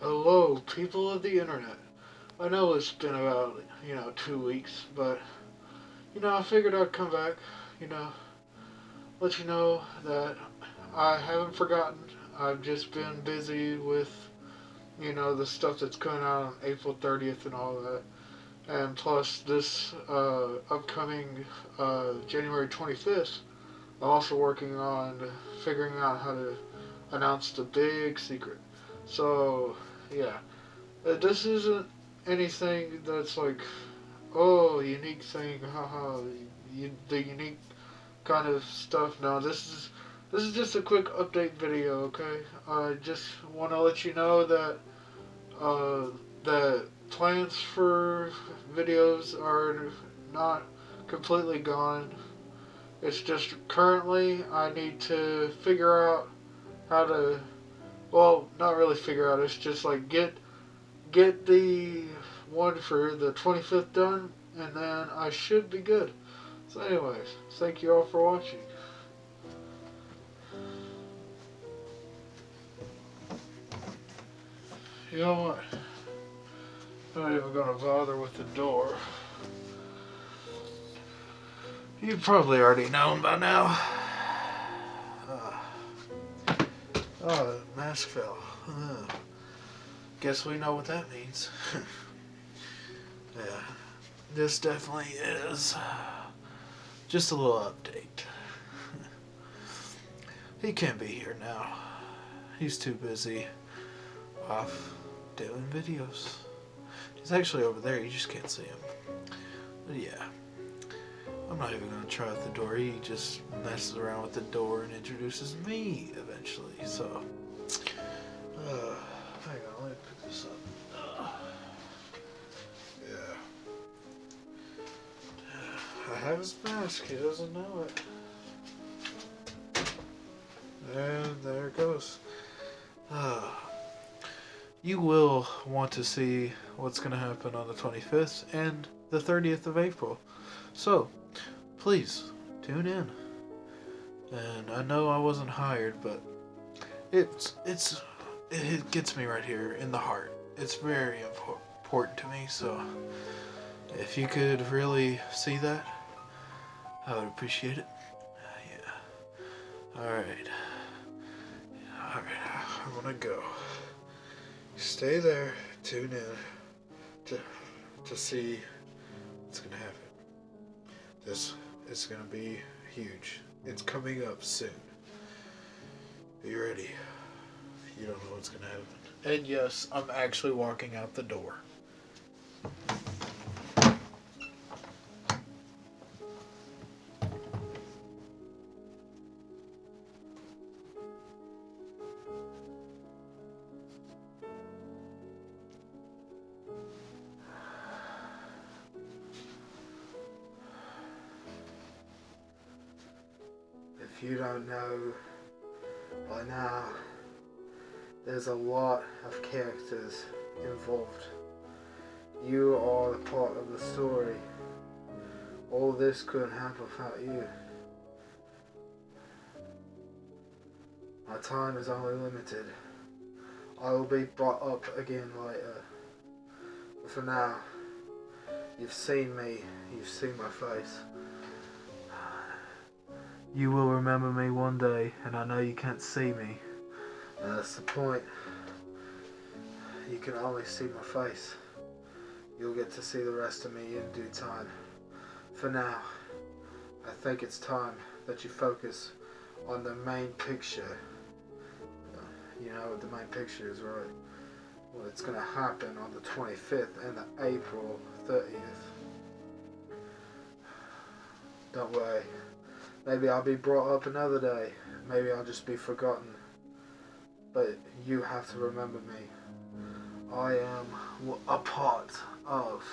Hello, people of the internet. I know it's been about, you know, two weeks, but, you know, I figured I'd come back, you know, let you know that I haven't forgotten. I've just been busy with, you know, the stuff that's coming out on April 30th and all that. And plus, this uh, upcoming uh, January 25th, I'm also working on figuring out how to announce the big secret. So, yeah. Uh, this isn't anything that's like, oh, unique thing, haha, the unique kind of stuff. No, this is this is just a quick update video, okay? I just want to let you know that uh, that plans for videos are not completely gone. It's just currently I need to figure out how to well, not really figure out. It's just like get get the one for the 25th done, and then I should be good. So, anyways, thank you all for watching. You know what? I'm not even gonna bother with the door. You've probably already known by now. Oh, the mask fell. Uh, guess we know what that means. yeah, this definitely is just a little update. he can't be here now. He's too busy off doing videos. He's actually over there, you just can't see him. But yeah. I'm not even going to try out the door. He just messes around with the door and introduces me eventually. So, uh, hang on, let me pick this up. Uh, yeah. I have his mask. He doesn't know it. And there it goes. Uh, you will want to see what's going to happen on the 25th and the 30th of April. So, please tune in. And I know I wasn't hired, but it's it's it gets me right here in the heart. It's very important to me. So if you could really see that, I would appreciate it. Yeah. All right. All right. I'm gonna go. Stay there. Tune in to to see what's gonna happen. This going to be huge. It's coming up soon. Be ready. You don't know what's to happen. And yes, I'm actually walking out the door. If you don't know by now, there's a lot of characters involved. You are a part of the story. All this couldn't happen without you. My time is only limited. I will be brought up again later. But for now, you've seen me, you've seen my face. You will remember me one day, and I know you can't see me. That's the point. You can only see my face. You'll get to see the rest of me in due time. For now, I think it's time that you focus on the main picture. You know what the main picture is, right? Well, it's going to happen on the 25th and the April 30th. Don't worry. Maybe I'll be brought up another day. Maybe I'll just be forgotten. But you have to remember me. I am a part of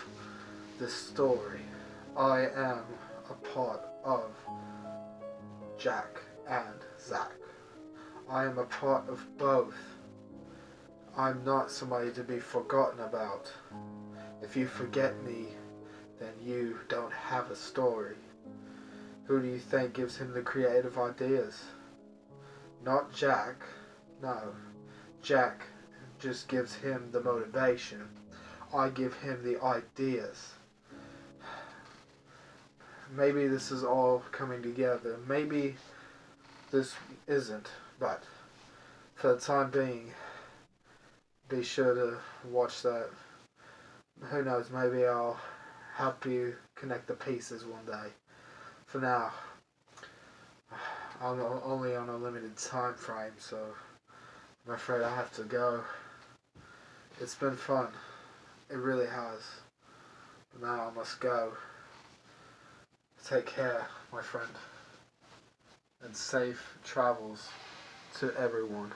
this story. I am a part of Jack and Zach. I am a part of both. I'm not somebody to be forgotten about. If you forget me, then you don't have a story. Who do you think gives him the creative ideas? Not Jack. No. Jack just gives him the motivation. I give him the ideas. Maybe this is all coming together. Maybe this isn't, but for the time being, be sure to watch that. Who knows, maybe I'll help you connect the pieces one day. For now, I'm only on a limited time frame, so I'm afraid I have to go. It's been fun. It really has. But now I must go. Take care, my friend. And safe travels to everyone.